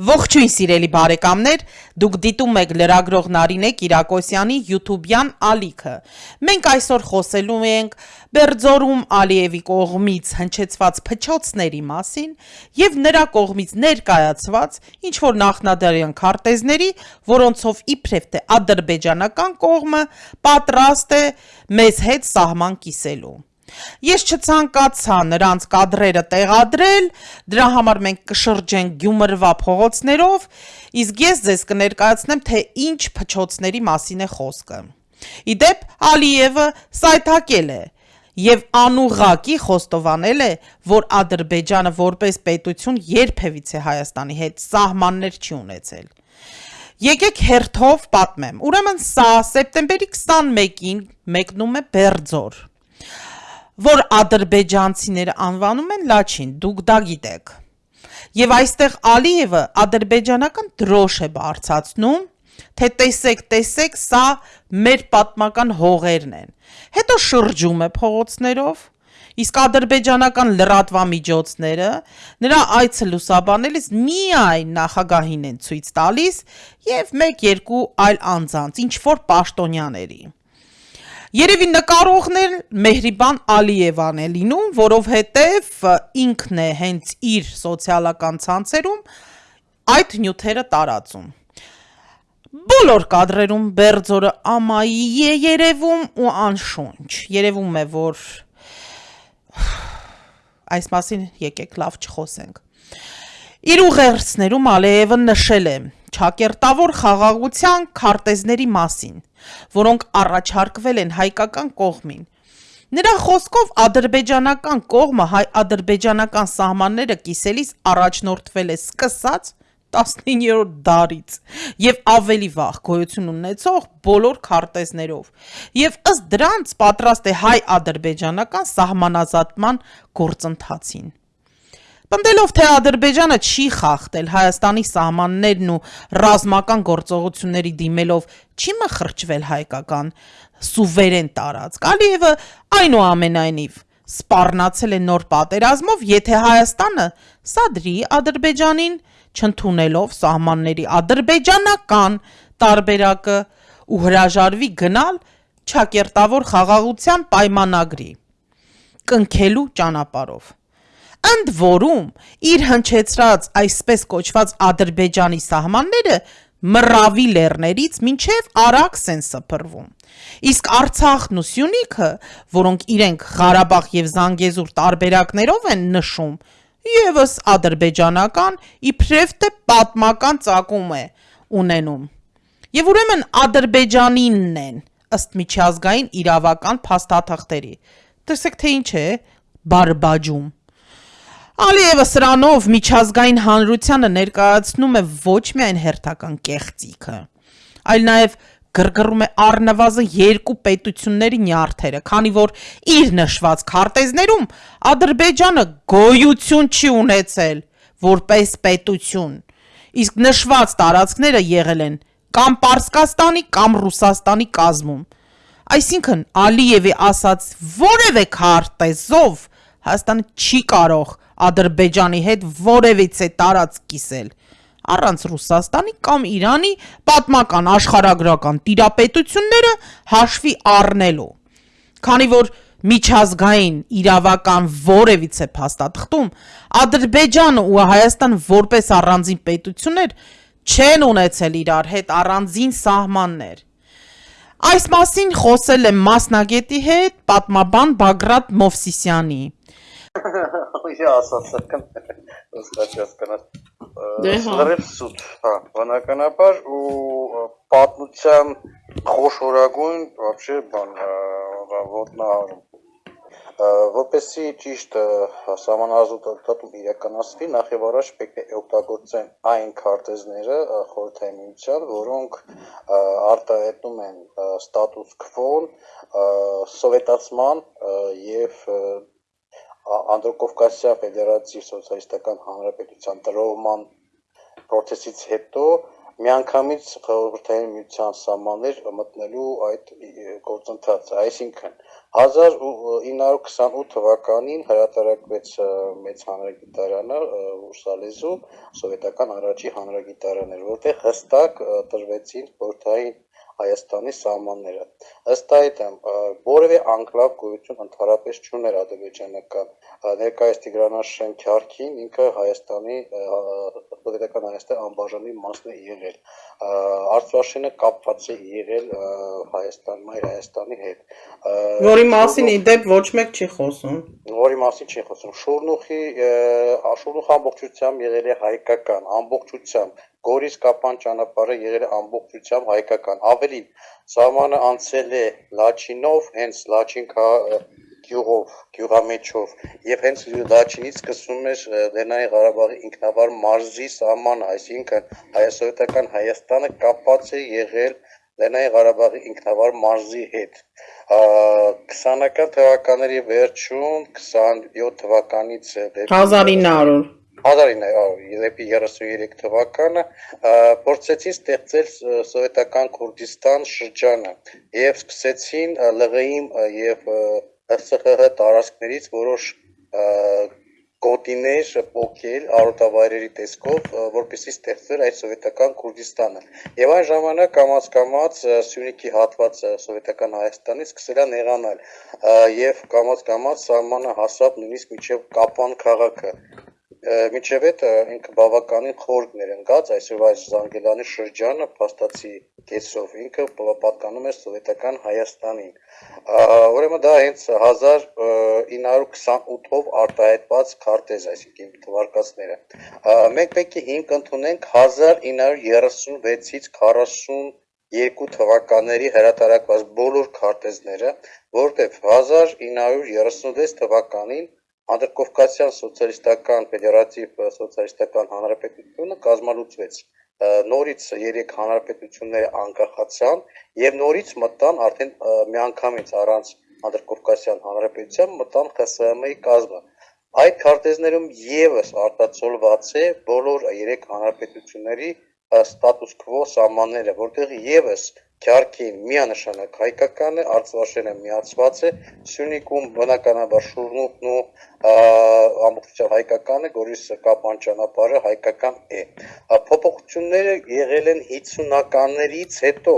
Ողջույն սիրելի բարեկամներ, դուք դիտում եք լրագրող Նարինե Կիրակոսյանի YouTube-յան ալիքը։ Մենք այսօր խոսելու ենք Բերձորում Ալիևի կողմից հնչեցված փչոցների մասին եւ նրա կողմից ներկայացված ինչ որ նախնադարյան քարտեզների, որոնցով իբրև թե ադրբեջանական կողմը պատրաստ է մեզ հետ սահման կիսելու։ Ես չցանկացա նրանց կադրերը տեղադրել, դրա համար մենք կշրջենք Գյումրվա փողոցներով, իսկ ես ձեզ կներկայացնեմ, թե ինչ փչոցների մասին է խոսքը։ Իդեպ Ալիևը սայթակել է եւ անուղակի խոստովանել է, որ Ադրբեջանը որպես պետություն երբևիցե Հայաստանի հետ սահմաններ չի ունեցել։ Եկեք հերթով պատմեմ։ Ուրեմն սա սեպտեմբերի 21-ին մեկնում է Բերձոր որ ադրբեջանցիները անվանում են Լաչին, դուք դա գիտեք։ Եվ այստեղ Ալիևը ադրբեջանական դրոշ է բարձացնում, թե տեսեք, տեսեք, սա մեր պատմական հողերն են։ Հետո շրջում է փողոցներով, իսկ ադրբեջանական լրատվամիջոցները նրա այցը լուսաբանելիս միայն նախագահին են ցույց տալիս եւ 1-2 այլ անձանց, ինչ որ պաշտոնյաների։ Երևի նկարողներ Մեհրիբան Ալիևան է լինում, որովհետև ինքն է հենց իր սոցիալական ցանցերում այդ նյութերը տարածում։ Բոլոր կադրերում Բերձորը ամայի է երևում ու անշունչ։ Երևում է, որ այս մասին եկեք լավ չխոսենք։ Իր ուղերձներում Ալիևը նշել է ճակերտավոր խաղաղության քարտեզների մասին, որոնք առաջարկվել են հայկական կողմին։ Նրա խոսքով ադրբեջանական կողմը հայ-ադրբեջանական սահմանները կիսելիս առաջնորդվել է սկսած 19-րդ դարից եւ ավելի վաղ գոյություն ունեցող բոլոր քարտեզներով եւ ըստ դրանց պատրաստ է հայ-ադրբեջանական սահմանազատման գործընթացին։ Պնդելով, թե Ադրբեջանը չի խախտել Հայաստանի սահմաններն ու ռազմական գործողությունների դիմելով չի մխրճվել հայկական սուվերեն տարածք, Ալիևը այնուամենայնիվ սպառնացել է նոր պատերազմով, եթե Հայաստանը սադրի Ադրբեջանին, չընդունելով սահմանների ադրբեջանական տարբերակը ու հրաժարվի գնալ ճակերտավոր խաղաղության պայմանագրի կնքելու ճանապարհով։ Ընդ որում, իր հնչեցրած այսպես կոչված Ադրբեջանի սահմանները Մռավի լեռներից մինչև Արաքս են սփռվում։ Իսկ Արցախն ու Սյունիքը, որոնք իրենք Ղարաբաղ եւ Զանգեզուր տարբերակներով են նշում, եւս ադրբեջանական իբրև թե պատմական ծագում է ունենում։ Եվ ուրեմն Ադրբեջանինն են ըստ միջազգային իրավական փաստաթղթերի։ Տեսեք թե ինչ է բարբաջում։ Ալիևը սրանով միջազգային հանրությանը ներկայացնում է ոչ միայն հերթական կեղծիքը, այլ նաև գրգռում է առնվազն երկու պետությունների նյարդերը, քանի որ իր նշված քարտեզներում Ադրբեջանը գոյություն չի ունեցել որպես պետություն, իսկ նշված տարածքները եղել են կամ Պարսկաստանի, կամ Ռուսաստանի կազմում։ Այսինքն Ալիևի ասած որևէ քարտեզով Հայաստանը չի կարող Ադրբեջանի հետ որևիցե տարածք կիսել առանց Ռուսաստանի կամ Իրանի պատմական աշխարհագրական տիրապետությունները հաշվի առնելու։ Քանի որ միջազգային իրավական որևիցե փաստաթղթում Ադրբեջանը ու Հայաստանը որպես առանձին պետություններ չեն ունեցել իրար հետ առանձին սահմաններ։ Այս մասին խոսել եմ մասնագետի հետ, պատմաբան Բագրատ Մովսիսյանի։ Я ասացական ըստ հասկանալ։ Դե հա։ Լրիվ սուտ, հա, բնականաբար ու պատմության խոշորագույն вообще բան ոտնահարում որպեսի ճիշտ համանազոտում իրականացվի, նախ եւ առաջ պետք է օգտագործեն այն քարտեզները խորհրդային միության, որոնք արտահայտում են ստատուս քվոն, սովետացման եւ Անդրոկովկասյան Ֆեդերացիվ Սոցիալիստական Հանրապետության տրոհման process-ից հետո միանգամից խորհրդային միության սահմաններ մտնելու այդ գործընթացը, այսինքն 1928 թվականին հրատարակվեց մեծ հանրագիտարանը Ուրսալեզու սովետական առաջի հանրագիտարաններ, որտեղ հստակ տրվեցին խորհրդային Հայաստանի սահմանները։ Ըստ այդմ որևէ անկլավ գոյություն ընդհանրապես չուներ ադրբեջանական ներկայիս Տիգրանաշեն Քյարքին ինքը Հայաստանի սովետական Հայաստանի անբաժանի մասն է եղել։ Արցախը կապված է եղել Հայաստան, Մայր Հայաստանի հետ։ Որի մասին ի դեպ ոչ մեկ չի խոսում։ Որի մասին չի խոսում։ Շուրնուխի Շուրնուխ ամբողջությամբ եղել է հայկական, ամբողջությամբ Գորիս Կապան ճանապարհը եղել է ամբողջությամբ հայկական։ Ավելին, սահմանը անցել է Լաչինով, հենց Լաչին գյուղով, գյուղամեջով եւ հենց Լաչինից սկսվում էր Լեռնային Ղարաբաղի ինքնավար մարզի սահմանը, այսինքն հայասովետական Հայաստանը կապված է եղել Լեռնային Ղարաբաղի ինքնավար մարզի հետ։ 20-ական թվականների վերջում 27 թվականից դեպի 1900 1933 թվականը փորձեցին ստեղծել սովետական Քուրդիստան շրջանը եւ սկսեցին ԼՂԻ-ին եւ ՀՍԽՀ տարածքներից որոշ գոտիներ փոքել արոտավայրերի տեսքով, որպեսզի ստեղծվեր այդ սովետական Քուրդիստանը։ Եվ այն ժամանակ կամած-կամած Սյունիքի հատվածը սովետական Հայաստանից սկսել է նեղանալ եւ կամած-կամած սահմանը հասավ նույնիսկ մինչեւ Կապան քաղաքը միջև այդ ինքը բավականին խորգ ներընկած այսօր այս Զանգելանի շրջանը փաստացի կեսով ինքը պատկանում է սովետական Հայաստանին ուրեմն դա հենց 1928-ով արտահայտված քարտեզ այսինքն թվարկածները մենք պետք է հիմք ընդունենք 1936-ից 40 երկու թվականների հրատարակված բոլոր քարտեզները, որտեղ 1936 թվականին Անդրկովկասյան սոցիալիստական ֆեդերատիվ սոցիալիստական հանրապետությունը կազմալուծվեց նորից երեք հանրապետությունները անկախացան եւ նորից մտան արդեն միանգամից առանց Անդրկովկասյան հանրապետության մտան ԽՍՀՄ-ի կազմը այդ քարտեզներում եւս արտացոլված է բոլոր երեք հանրապետությունների ստատուս քվո սահմանները որտեղ եւս Քյարքին միանշանակ հայկական է, Արցախը միացված է, Սյունիքում բնականաբար Շուրնուտն ու ամբողջությամբ հայկական է, Գորիսը Կապան ճանապարհը հայկական է։ Փոփոխությունները եղել են 50-ականներից հետո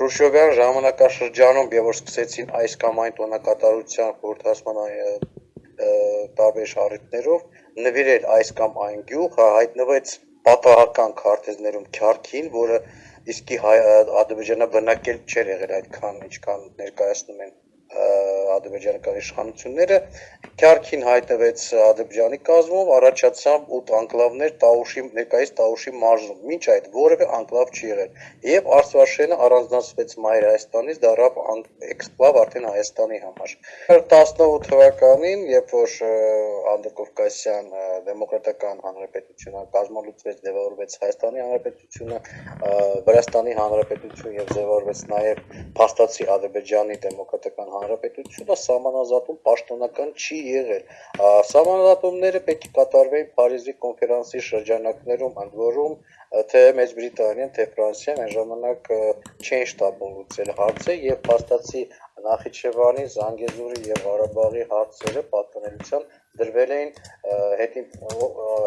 Խրուշչովյան ժամանակաշրջանում եւ որ սկսեցին այս կամ այն տոնակատարության խորհրդասման տարբեր շարժիչներով նվիրել այս կամ այն գյուղ հայտնվեց պատահական քարտեզներում Քյարքին, որը իսկի Ադրբեջանը բնակել չէր եղել այդքան, ինչքան ներկայացնում են ադրբեջանական իշխանությունները Քյարքին հայտնվեց Ադրբեջանի կազմում, առաջացան 8 անկլավներ Տաուշի ներկայիս Տաուշի մարզում։ Մինչ այդ որևէ անկլավ չի եղել։ Եվ Արցախը առանձնացվեց Մայր Հայաստանից, դարավ էքսկլավ արդեն Հայաստանի համար։ 18 թվականին, երբ որ Անդրկովկասյան դեմոկրատական հանրապետությունը կազմալուծվեց, ձևավորվեց Հայաստանի հանրապետությունը, Վրաստանի հանրապետություն եւ ձևավորվեց նաեւ փաստացի Ադրբեջանի դեմոկրատական հանրապետությունը սահմանազատում պաշտոնական չի եղել։ Սահմանազատումները պետք է կատարվեին Փարիզի կոնֆերանսի շրջանակներում, ընդ որում թե Մեծ Բրիտանիան, թե Ֆրանսիան այն ժամանակ չէին շտապում լուծել հարցը եւ փաստացի Նախիջևանի, Զանգեզուրի եւ Ղարաբաղի հարցերը պատկանելիության դրվել էին հետի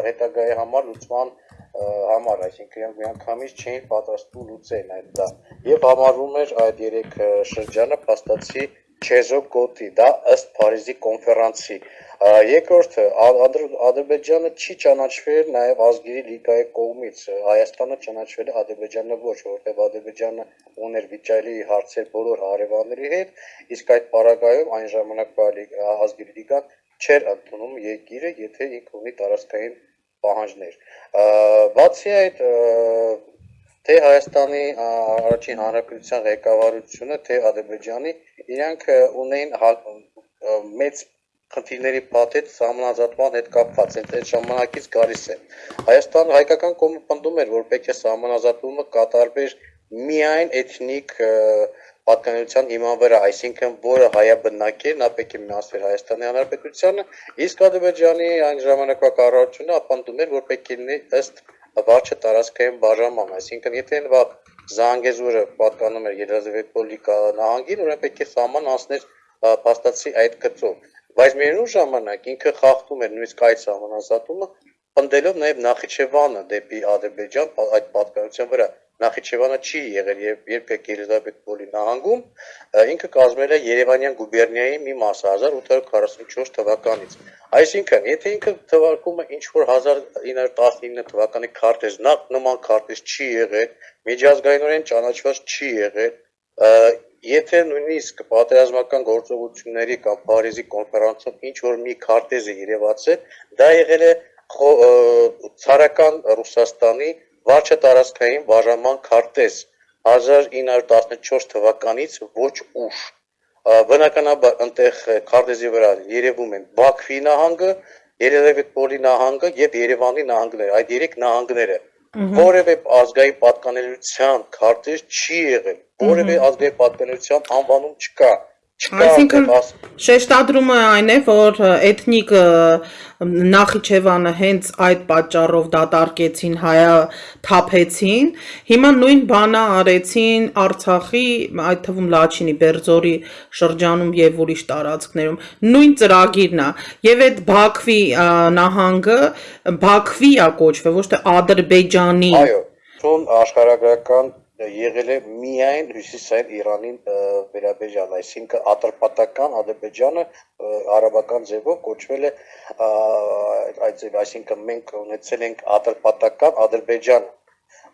հետագայի համար լուծման համար, այսինքն միանգամից չէին պատրաստվում լուծել այդ դա։ Եվ համարվում էր այդ երեք շրջանը փաստացի Չեզոկոտի, դա ըստ Փարիզի կոնֆերանսի։ Երկրորդը Ադրբեջանը չի ճանաչվել նաև ազգերի լիգայի կողմից։ Հայաստանը ճանաչվել է Ադրբեջանը ոչ, որովհետև Ադրբեջանը ուներ վիճելի հարցեր բոլոր հարևանների հետ, իսկ այդ պարագայում այն ժամանակվա ազգերի լիգան չէր ընդունում երկիրը, եթե ինքը ունի տարածքային պահանջներ։ Բացի այդ, թե Հայաստանի առաջին հանրապետության ղեկավարությունը, թե Ադրբեջանի իրանք ունեին մեծ խնդիրների պատետ սահմանազատման հետ կապված են այդ ժամանակից գալիս է Հայաստան հայկական կողմը պնդում էր որ պետք է սահմանազատումը կատարվեր միայն էթնիկ պատկանելիության հիման վրա, այսինքն որը հայաբնակ է, նա պետք է միացվեր Հայաստանի Հանրապետությանը, իսկ Ադրբեջանի այն ժամանակվա կառավարությունը ապանդում էր, որ պետք է ըստ վարչը տարածքային բաժանման, այսինքն եթե նվաղ Զանգեզուրը պատկանում էր Երազավետպոլի նահանգին, ուրեմն պետք է սահման անցներ փաստացի այդ գծով։ Բայց միևնույն ժամանակ ինքը խախտում էր նույնիսկ այդ սահմանազատումը, ընդելով նաև Նախիջևանը դեպի Ադրբեջան այդ պատկանության վրա։ Նախիջևանը չի եղել եւ երբեք Երազավետպոլի նահանգում, ինքը կազմել է Երևանյան գուբերնիայի մի մասը 1844 թվականից։ Այսինքն, եթե ինքը թվարկում է ինչ որ 1919 թվականի քարտեզ, նախ նման քարտեզ չի եղել, միջազգայինորեն ճանաչված չի եղել, եթե նույնիսկ պատերազմական գործողությունների կամ Փարիզի կոնֆերանսում ինչ որ մի քարտեզ է երևացել, դա եղել է ցարական Ռուսաստանի վարչը տարածքային բաժանման քարտեզ 1914 թվականից ոչ ուշ. Բնականաբար այնտեղ քարտեզի վրա երևում են Բաքվի նահանգը, Երևանպոլի նահանգը եւ Երևանի նահանգները, այդ երեք նահանգները որևէ ազգային պատկանելիության քարտեզ չի եղել, որևէ ազգային պատկանելիության անվանում չկա։ Այսինքն շեշտադրումը այն է, որ էթնիկ Նախիջևանը հենց այդ պատճառով դատարկեցին, հայա թափեցին, հիմա նույն բանը արեցին Արցախի, այդ թվում Լաչինի, Բերձորի շրջանում եւ ուրիշ տարածքներում։ Նույն ծրագիրն է։ Եվ այդ Բաքվի նահանգը Բաքվի է կոչվել, ոչ թե Ադրբեջանի։ Այո, ցուն աշխարհագրական եղել է միայն հյուսիսային Իրանին վերաբերյալ, այսինքն ատրպատական Ադրբեջանը արաբական ձևով կոչվել է այդ ձև, այսինքն մենք ունեցել ենք ատրպատական Ադրբեջան,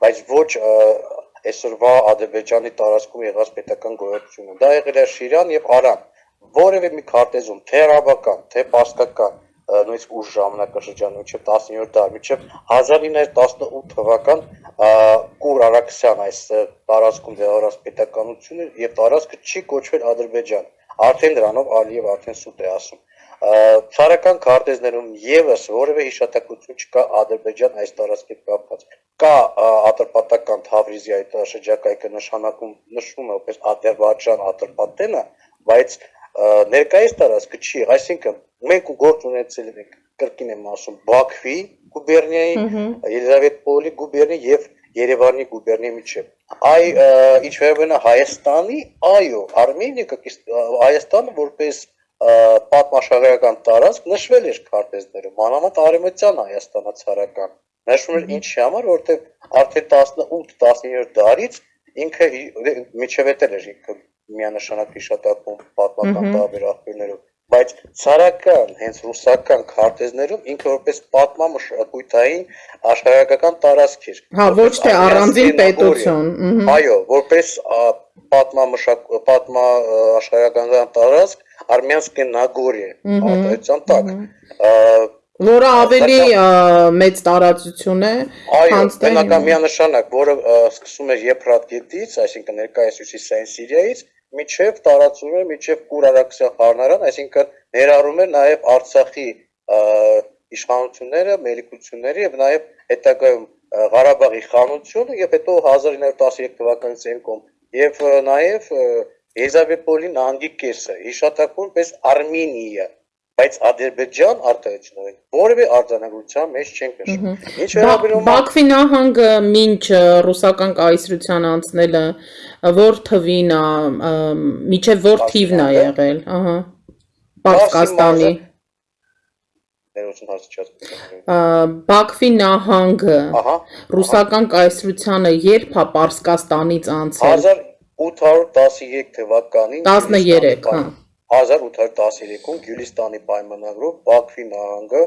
բայց ոչ այսօրվա Ադրբեջանի տարածքում եղած պետական գոյությունը։ Դա եղել է Շիրան եւ Արան։ Որևէ մի քարտեզում, թե արաբական, թե պարսկական, նույնիսկ ուժ ժամանակաշրջան մինչև 17-րդ դար, մինչև 1918 թվական Կուր Արաքսյան այս տարածքում դեղարած պետականությունը եւ տարածքը չի կոչվել Ադրբեջան։ Արդեն դրանով Ալիև արդեն սուտ է ասում։ Ցարական քարտեզներում եւս որևէ հիշատակություն չկա Ադրբեջան այս տարածքի կապված։ Կա ատրպատական Թավրիզի այդ շրջակայքը նշանակում նշվում է որպես Ադրբեջան Ատրպատենը, բայց ներկայիս տարածքը չի, այսինքն մենք գործ ունեցել ենք կրկին եմ ասում Բաքվի գուբերնիայի, Ելիզավետպոլի գուբերնիայի եւ Երևանի գուբերնիայի միջև։ Այ ինչ վերաբերում է Հայաստանի, այո, Արմենիա Հայաստանը որպես պատմաշահերական տարածք նշվել էր քարտեզներում, մանավանդ արևմտյան Հայաստանացարական։ Նշվում էր ինչի համար, որովհետև արդեն 18-17 դարից ինքը միջևետել էր ինքը միանշանակ հիշատակում պատմական տարբեր աղբյուրներով բայց ցարական հենց ռուսական քարտեզներում ինքը որպես պատմամշակութային աշխարհական տարածք էր հա ոչ թե առանձին պետություն այո որպես պատմամշակ պատմա աշխարհական տարածք Արմյանսկե Նագորիա արտահայտության տակ որը ավելի մեծ տարածություն է քան բնական միանշանակ որը սկսում էր Եփրատ գետից այսինքն ներկայիս հյուսիսային Սիրիայից միջև տարածում է միջև Կուրարաքսիա խառնարան, այսինքն ներառում է նաև Արցախի իշխանությունները, մելիքությունները եւ նաև հետագայում Ղարաբաղի խանությունը եւ հետո 1913 թվականից ենկոմ եւ նաև Եզավեպոլի նահանգի կեսը հիշատակվում պես Արմենիա բայց Ադրբեջան արտահայտությունները որևէ արձանագրության մեջ չեն նշվում։ Ինչ վերաբերում է Բաքվի նահանգը մինչ ռուսական կայսրության անցնելը որ թվին է, միջև որ թիվն է եղել, ահա։ Պարսկաստանի Բաքվի նահանգը ռուսական կայսրությանը երբ է Պարսկաստանից անցել 1813 թվականին 13, հա 1813-ում Գյուլիստանի պայմանագրով Բաքվի նահանգը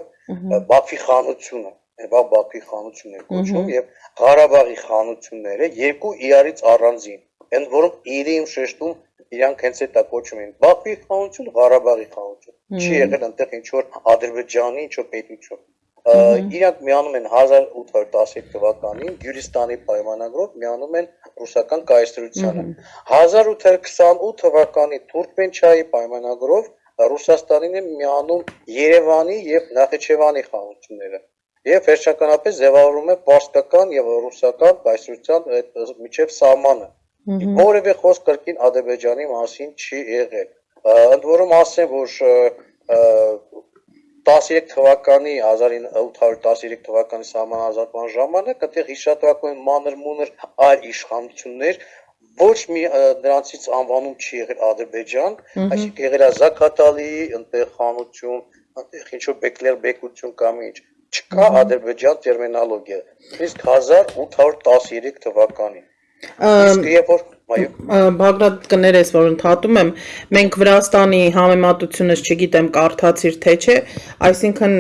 Բաքվի խանությունը Եվա Բաքվի խանությունն է կոչվում եւ Ղարաբաղի խանությունները երկու իրարից առանձին ընդ որում իրին շեշտում իրանք հենց այդ կոչում են Բաքվի խաղաղություն, Ղարաբաղի խաղաղություն։ Չի եղել այնտեղ ինչ որ Ադրբեջանի ինչ որ պետություն։ Իրանք միանում են 1815 թվականին Գյուլիստանի պայմանագրով միանում են ռուսական կայսրությանը։ 1828 թվականի Թուրքմենչայի պայմանագրով Ռուսաստանին է միանում Երևանի եւ Նախիջևանի խաղաղությունները եւ վերջականապես ձևավորում է պարսկական եւ ռուսական կայսրության միջև սահմանը որևէ խոսք կրկին Ադրբեջանի մասին չի եղել։ Ընդ որում ասեմ, որ 13 թվականի 1813 թվականի սահմանազատման ժամանակ այդտեղ հիշատակվում մանր-մունր այլ իշխանություններ, ոչ մի նրանցից անվանում չի եղել Ադրբեջան, այսինքն եղել է Զաքաթալի, ընտեղ խանություն, ընտեղ ինչ որ Բեկլեր բեկություն կամ ինչ չկա Ադրբեջան տերմինոլոգիա։ Իսկ 1813 թվականին։ Իսկ երբ որ Բագրատ կներես, որ ընդհատում եմ, մենք Վրաստանի համեմատությունս չգիտեմ կարդացիր թե չէ, այսինքն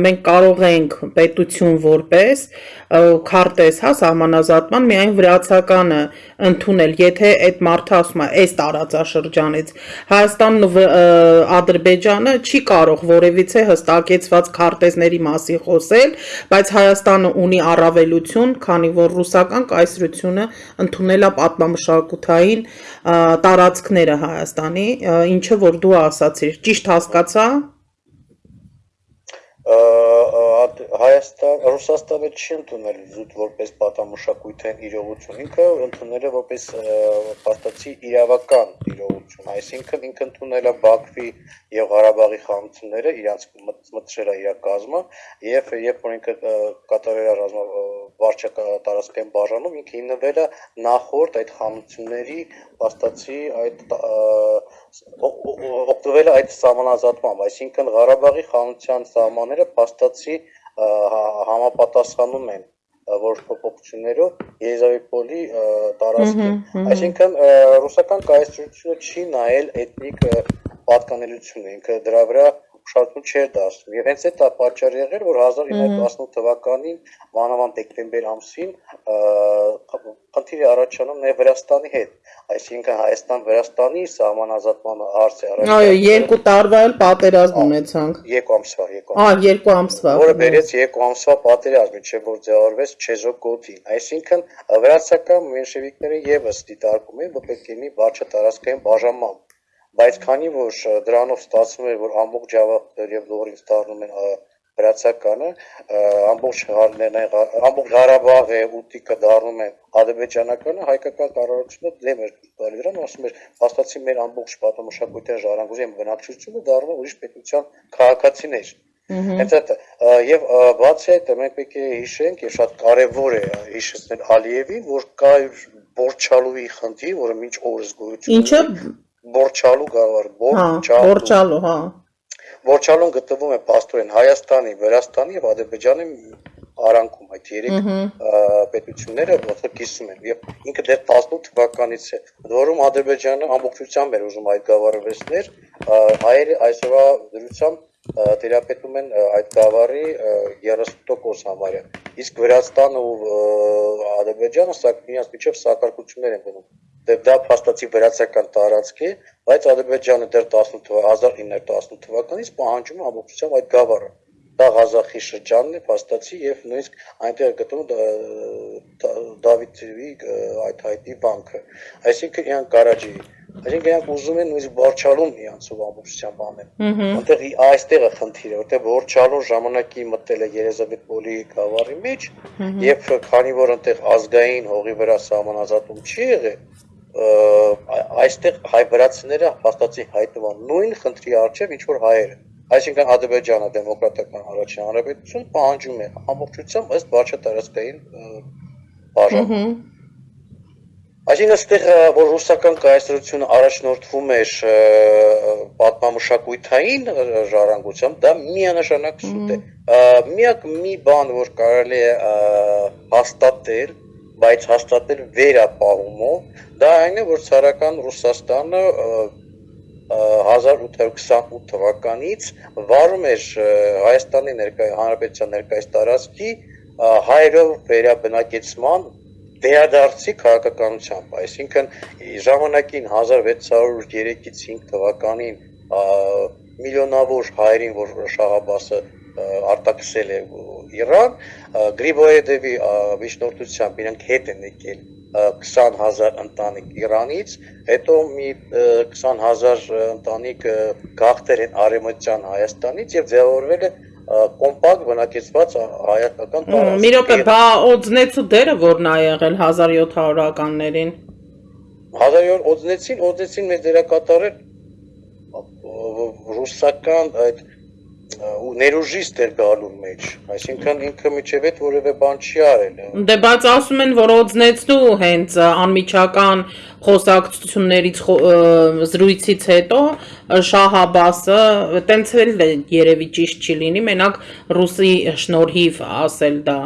մենք կարող ենք պետություն որպես քարտեզ, հա, սահմանազատման միայն վրացականը ընդունել, եթե այդ մարդը ասում է, այս տարածաշրջանից Հայաստանն ու Ադրբեջանը չի կարող որևիցե հստակեցված քարտեզների մասին խոսել, բայց Հայաստանը ունի առավելություն, քանի որ ռուսական կայսրությունը ընդունել է պատմամշակութային տարածքները Հայաստանի, ինչը որ դու ասացիր, ճիշտ հասկացա՞։ Հայաստան, Ռուսաստանը չի ընդունել զուտ որպես պատամշակույթային իրողություն, ինքը ընդունել է որպես պարտացի իրավական իրողություն, այսինքն ինքը ընդունել է Բաքվի եւ Ղարաբաղի խաղաղությունները, իրանց մտցրել է իր կազմը եւ երբ որ ինքը կատարել է ռազմա վարչա տարածքային բաժանում, ինքը հիմնվել է նախորդ այդ խաղաղությունների պաստացի այդ օգտվել այդ սահմանազատմամբ, այսինքն Ղարաբաղի խանության սահմանները փաստացի համապատասխանում են որոշ փոփոխություններով Եզավիպոլի տարածքին։ Այսինքն ռուսական կայսրությունը չի նայել էթնիկ պատկանելությունը, ինքը դրա վրա ուշադրություն չէր դարձնում։ Եվ հենց այդ է պատճառը եղել, որ 1918 թվականին մանավանդ դեկտեմբեր ամսին խնդիրը առաջանում նաև Վրաստանի հետ այսինքն Հայաստան-Վրաստանի սահմանազատման հարցը առաջ Այո, երկու տարվա էլ պատերազմ ունեցանք։ Երկու ամսվա, երկու ամսվա։ Ահա, երկու ամսվա։ Որը բերեց երկու ամսվա պատերազմ, չէ՞ որ ձևավորվեց Չեզոկոտին։ Այսինքն վրացական մենշևիկները եւս դիտարկում են, որ պետք է լինի վարչա տարածքային բաժանման բայց քանի որ դրանով ստացվում էր որ ամբողջ Ջավախ եւ Լորինս դառնում են վրացականը ամբողջ ամբողջ Ղարաբաղը ուտիկը դառնում են ադրբեջանականը հայկական կառավարությունը դեմ էր տալի դրան ասում էր հաստատի մեր ամբողջ պատմամշակույթի ժառանգության բնակչությունը դառնում է ուրիշ պետության քաղաքացիներ Հենց այդ եւ բացի այդ մենք պետք է հիշենք եւ շատ կարեւոր է հիշեցնել Ալիևին, որ կա Բորչալուի խնդիր, որը մինչ օրս գոյություն Ինչը Բորչալու գավառ, Բորչալու, Բորչալու, հա։ Բորչալուն գտնվում է Պաստորեն Հայաստանի, Վրաստանի եւ Ադրբեջանի արանքում այդ երեք պետությունները ոնց կիսում են եւ ինքը դեռ 18 թվականից է որում Ադրբեջանը ամբողջությամբ էր ուզում այդ գավառը վերցնել հայերը այսօրվա դրությամբ տերապետում են այդ գավառի 30% համարյա իսկ Վրաստանը ու Ադրբեջանը սա իրենց միջև սակարկություններ են գնում դե դա փաստացի վրացական տարածք է, բայց Ադրբեջանը դեռ 1918 թվականից պահանջում է ամբողջությամբ այդ գավառը։ Դա Ղազախի շրջանն է փաստացի եւ նույնիսկ այնտեղ գտնվում Դավիթի այդ հայտի բանկը։ Այսինքն իրան գարաժի Այսինքն իրանք ուզում են նույնիսկ Բորչալուն իրանցով ամբողջությամբ անել։ Որտեղ այստեղ է խնդիրը, որտեղ Բորչալուն ժամանակի մտել է Երեզավետպոլի գավառի մեջ եւ քանի որ այնտեղ ազգային հողի վրա սահմանազատում չի եղել, այստեղ հայ վրացիները հաստատի հայտնվան նույն խնդրի արժև ինչ որ հայերը այսինքն ադրբեջանը դեմոկրատական առաջին հանրապետություն պահանջում է ամբողջությամբ ըստ վարչա տարածքային բաժան Այսինքն այստեղ որ ռուսական կայսրությունը առաջնորդվում էր պատմամշակույթային ժառանգությամբ, դա միանշանակ սուտ է։ Միակ մի բան, որ կարելի է հաստատել, բայց հաստատել վերապահումով դա այն է որ ցարական Ռուսաստանը 1828 թվականից վարում էր Հայաստանի ներկայ հանրապետության ներկայիս տարածքի հայերով վերաբնակեցման վերադարձի քաղաքականությամբ, այսինքն ժամանակին 1603-ից 5 թվականին միլիոնավոր հայերին, որ Շահաբասը արտաքսել է Իրան, Գրիբոյեդևի միջնորդությամբ իրենք հետ են եկել 20000 ընտանիք Իրանից, հետո մի 20000 ընտանիք գաղթեր են արևմտյան Հայաստանից եւ ձևավորվել է կոմպակտ բնակեցված հայկական տարածք։ Մի րոպե, բա օձնեցու դերը որն ա եղել 1700-ականներին։ 1700 օձնեցին, օձնեցին մեր դերակատարը ռուսական այդ ու ներուժի ստեր գալու մեջ, այսինքն ինքը միջև այդ որևէ բան չի արել։ Դե բայց ասում են, որ օձնեցնու հենց անմիջական խոսակցություններից զրույցից հետո Շահ Աբասը տենց էլ երևի ճիշտ չի լինի, մենակ ռուսի շնորհիվ ասել դա,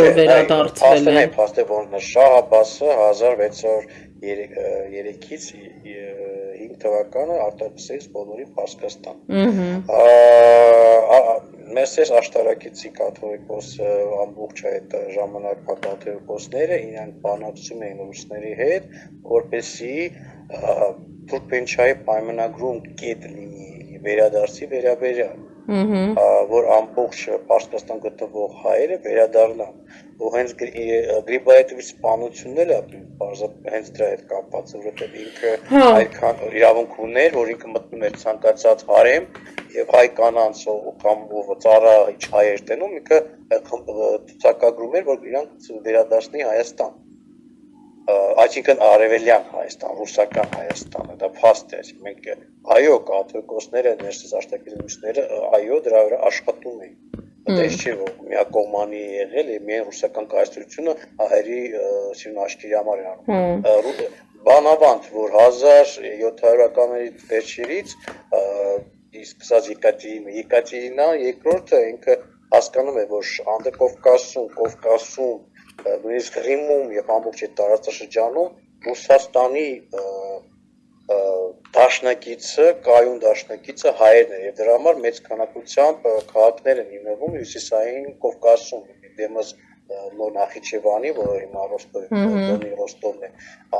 որ վերադարձվել է։ Փաստը որ Շահ Աբասը 1600 3-ից 5 թվականը արտադրեց բոլորի Պարսկաստան։ Ահա Մեսես աշտարակիցի կաթողիկոս ամբողջ այդ ժամանակվա կաթողիկոսները իրենք բանակցում էին ռուսների հետ, որպեսի Թուրքմենչայի պայմանագրում կետ լինի վերադարձի վերաբերյալ որ ամբողջ Պարսկաստան գտնվող հայերը վերադառնան ու հենց Գրիբայետովի սպանությունները հենց դրա հետ կապված որովհետև ինքը հա։ այդքան իրավունք ուներ որ ինքը մտնում էր ցանկացած հարեմ եւ հայ կանանց կամ ծառա հայեր տենում ինքը ցուցակագրում էր որ իրանք վերադարձնի Հայաստան այսինքն արևելյան Հայաստան, ռուսական Հայաստանը, դա փաստ է, մենք այո, կաթողիկոսները, ներսից աշտակիզմիստները, այո, դրա վրա աշխատում էին։ Դա չէ որ միակողմանի եղել է միայն ռուսական կայսրությունը հայերի սիրուն աշկերի համար է անում։ Բանավանդ, որ 1700-ականների վերջերից սկսած Եկատերինա, Եկատերինա երկրորդը ինքը հասկանում է, որ Անդրկովկասում, Կովկասում նույնիսկ Ղրիմում եւ ամբողջ այդ տարածաշրջանում Ռուսաստանի դաշնակիցը, կայուն դաշնակիցը հայերն են եւ դրա համար մեծ քանակությամբ քաղաքներ են հիմնվում հյուսիսային Կովկասում, դեմս նոր Նախիջևանի, որը հիմա Ռոստովի Ռոստովն է,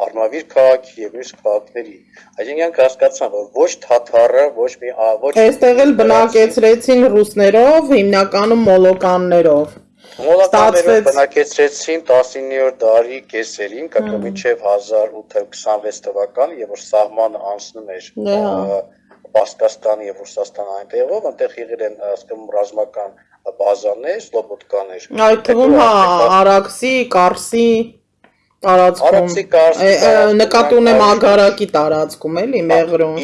Արմավիր քաղաքի եւ մյուս քաղաքների։ Այսինքն իրանք հասկացան, որ ոչ թաթարը, ոչ մի ոչ Այստեղ էլ բնակեցրեցին ռուսներով, հիմնականում մոլոկաններով։ Մոլականները բնակեցրեցին 19-րդ դարի կեսերին, կապը մինչև 1826 թվական, եւ որ սահմանը անցնում էր Պարսկաստանի եւ Ռուսաստանի այնտեղով, այնտեղ եղել են ասկում ռազմական բազաներ, սլոբոդկաներ։ Այդ թվում հա Արաքսի, Կարսի տարածքում։ Արաքսի, Կարսի նկատի ունեմ Ագարակի տարածքում էլի Մեղրում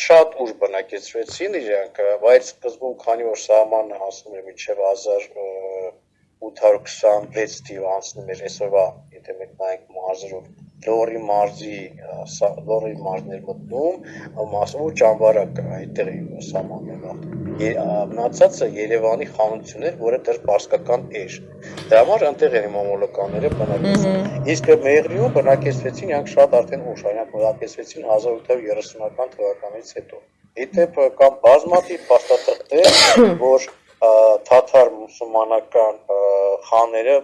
շատ ուժ բնակեցրեցին իրանք, բայց սկզբում քանի որ սահմանը հասնում էր մինչև 1826 թիվ անցնում էր այսօրվա, եթե մենք նայենք մարզերով, Լորի մարզի, Լորի մարզներ մտնում, մասով ճամբարակ այդտեղ սահմաններով մնացածը Երևանի խանություն էր, որը դեռ պարսկական էր։ Դրա համար այնտեղ են մոմոլոկանները բնակեցին։ Իսկ Մեղրիում բնակեցվեցին իրանք շատ արդեն ուշ, իրանք բնակեցվեցին 1830-ական թվականից հետո։ Իդեպ կամ բազմաթիվ փաստաթղթեր, որ թաթար մուսուլմանական խաները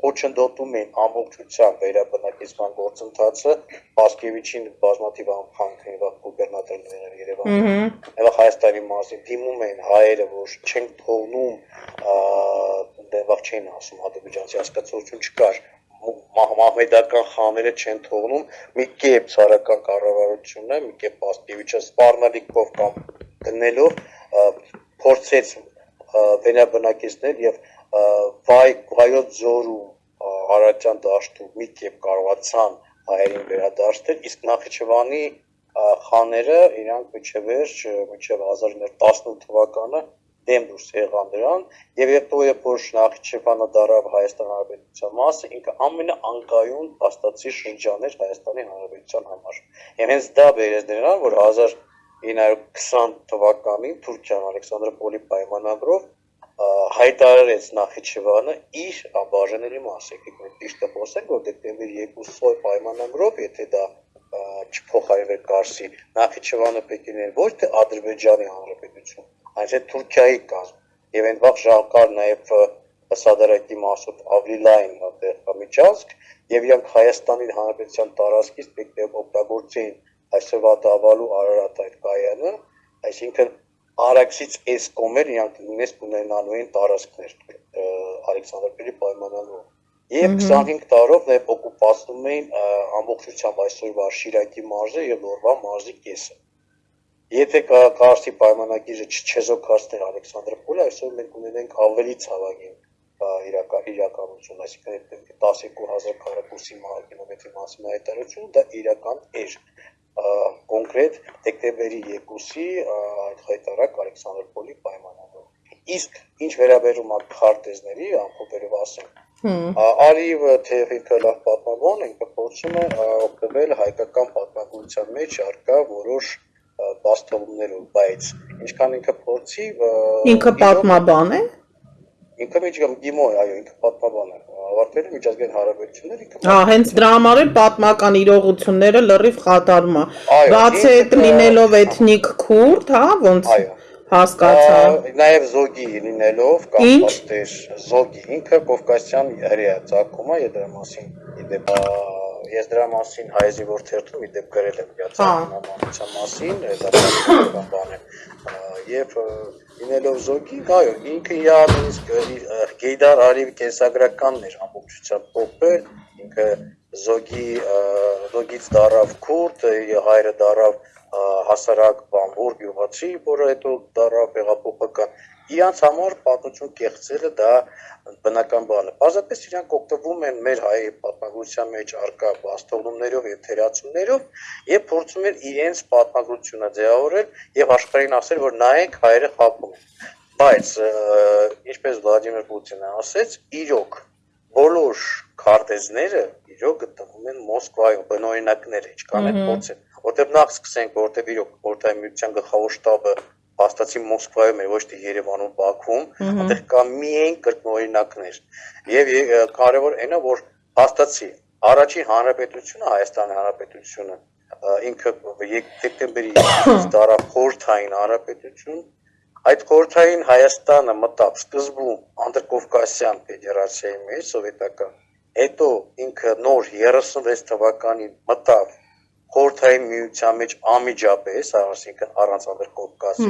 խոչընդոտում էին ամբողջությամբ վերաբնակեցման գործընթացը Պասկևիչին բազմաթիվ անգամ քննված գուբերնատորներ Երևանում։ Այլ Հայաստանի մասին դիմում էին հայերը, որ չեն թողնում դեպք չեն ասում ադրբեջանցի հասկացություն չկար մահմեդական խաները չեն թողնում մի կերպ ցարական կառավարությունը մի կերպ Պասկևիչը սպառնալիքով կամ գնելով փորձեց վերաբնակեցնել եւ վայ վայոց ձորում Արարատյան դաշտում մի կերպ կարողացան հայերին վերադարձնել, իսկ Նախիջևանի խաները իրանք միջև վերջ միջև 1918 թվականը դեմ դուրս եղան դրան եւ երբ երբ որ Նախիջևանը դարավ Հայաստան Հանրապետության մասը, ինքը ամենաանկայուն հաստատի շրջան էր Հայաստանի Հանրապետության համար։ Եվ հենց դա բերեց նրան, որ 1920 թվականին Թուրքիան Ալեքսանդրոպոլի պայմանագրով հայտարարեց Նախիջևանը իր անբաժանելի մասը։ Եկեք մենք ճիշտը խոսենք, որ դեկտեմբերի 2-ը պայմանագրով, եթե դա չփոխարինվեր Կարսի, Նախիջևանը պետք է ոչ թե Ադրբեջանի Հանրապետություն, այլ թե Թուրքիայի կազմ։ Եվ այն վաղ ժամկար նաև Սադարակի մասով ավելի լայն այդտեղ միջազգ եւ իրանք Հայաստանի Հանրապետության տարածքից պետք է օգտագործեին այսօրվա դավալու Արարատ այդ կայանը, այսինքն Արաքսից այս կոմեր իրանք նույնիսկ ունենալու են տարածքներ Ալեքսանդրպետի պայմանագրով։ Եվ 25 տարով նաև օկուպացնում էին ամբողջությամբ այսօրվա Շիրակի մարզը եւ Լորվա մարզի կեսը։ Եթե Կարսի պայմանագիրը չչեզոքացներ Ալեքսանդրպոլը, այսօր մենք ունենենք ավելի ցավագին իրական իրականություն, այսինքն 12000 քառակուսի կիլոմետրի մասին հայտարարություն դա իրական էր կոնկրետ դեկտեմբերի 2-ի այդ հայտարարակ Ալեքսանդր Պոլի պայմաններով։ Իսկ ինչ վերաբերում է քարտեզների, ամփոփելով ասենք, Արիվը թեև ինքը լավ պատմաբան, ինքը փորձում է օգտվել հայկական պատմագրության մեջ արկա որոշ բաստողումներով, բայց ինչքան ինքը փորձի ինքը պատմաբան է ինքը միջգամ գիմո է, այո, ինքը պատմաբան է ավարտել է միջազգային հարաբերություններ ինքը Հա, հենց դրա համար էլ պատմական իրողությունները լրիվ խաթարում է։ Բացի այդ լինելով էթնիկ քուրդ, հա, ոնց հասկացա։ Նաև զոգի լինելով կամ պատեր զոգի ինքը կովկասյան հրեա ցակում է, դրա մասին իդեպ ես դրա մասին հայեզի որ թերթում իդեպ գրել եմ միացանամանության մասին, դա բան է։ Եվ լինելով զոգի, այո, ինքը նույնիսկ Գեյդար Արիվ կենսագրականն էր ամբողջությամբ փոխվել, ինքը զոգի զոգից դարավ քուրդ, հայրը դարավ հասարակ բամբուր գյուղացի, որը հետո դարավ հեղափոխական իրանց համար պատմություն կեղծելը դա բնական բան է։ Պարզապես իրանք օգտվում են մեր հայ պատմագրության մեջ արկա բաստողումներով եւ թերացումներով եւ փորձում են իրենց պատմագրությունը ձևավորել եւ աշխարհին ասել, որ նայեք հայերը խափում են։ Բայց ինչպես Վլադիմիր Պուտինը ասեց, իրոք բոլոր քարտեզները իրոք գտնվում են Մոսկվայում, բնօրինակները, ինչքան են փորձել։ Որտեւ նախ սկսենք, որտեւ իրոք Խորհրդային Միության գլխավոր շտաբը հաստատի Մոսկվայում էր, ոչ թե Երևանում, Բաքվում, այնտեղ կա միայն կրկնօրինակներ։ Եվ կարևոր այնա, որ հաստատի առաջին հանրապետությունը, Հայաստանի հանրապետությունը, ինքը դեկտեմբերի 2-ից դարավ խորթային հանրապետություն, այդ խորթային Հայաստանը մտավ սկզբում Անդրկովկասյան ֆեդերացիայի մեջ, սովետական, հետո ինքը նոր 36 թվականին մտավ խորթային միության մեջ ամիջապես, այսինքն առանց անդրկովկասի։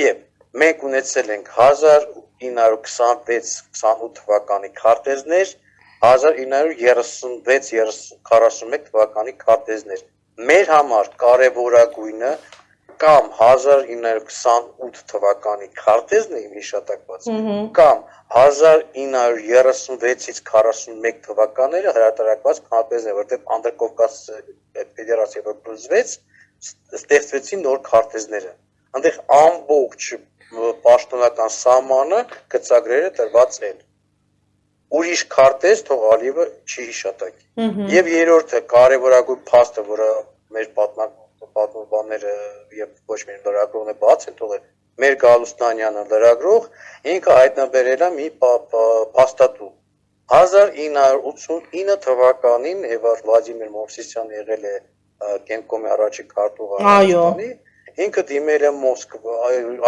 Եվ մենք ունեցել ենք 1926-28 թվականի քարտեզներ, 1936-41 թվականի քարտեզներ։ Մեր համար կարևորագույնը կամ 1928 թվականի քարտեզն է իմ հիշատակված, կամ 1936-ից 41 թվականները հրատարակված քարտեզն է, որտեղ Անդրկովկաս ֆեդերացիա որ բուզվեց, ստեղծվեցին նոր քարտեզները։ Այնտեղ ամբողջ պաշտոնական սահմանը գծագրերը տրված են։ Ուրիշ քարտեզ թող ալիվը չի հիշատակի։ Եվ երրորդը կարևորագույն փաստը, որը մեր պատմաբանները եւ ոչ միայն լրագրողները բաց են թողել, մեր Գալուստանյանը լրագրող ինքը հայտնաբերել է մի փաստատու 1989 թվականին Էվար Վլադիմիր Մովսիսյանը եղել է Կենկոմի առաջի քարտուղար Հայաստանի ինքը դիմել է Մոսկվա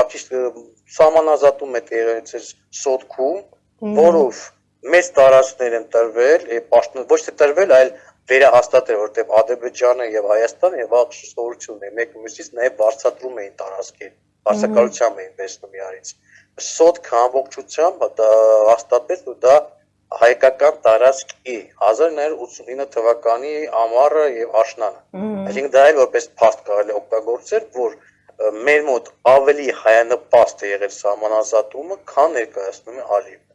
արտիստ սահմանազատում է տեղեցել Սոտքում որով մեծ տարածքներ են տրվել պաշտոն ոչ թե տրվել այլ վերահաստատել որտեղ Ադրբեջանը եւ Հայաստանը եւ աղջուսավորությունն է մեկ մյուսից նաեւ բարձրացում էին տարածքեր բարձրակալությամբ էին վերցնում իրարից Սոտք ամբողջությամբ դա հաստատվեց ու դա հայկական տարածք է 1989 թվականի ամառը եւ աշնանը այսինքն դա էլ որպես փաստ կարելի օգտագործել որ մեր մոտ ավելի հայանպաստ է եղել սահմանազատումը քան ներկայացնում է Ալիևը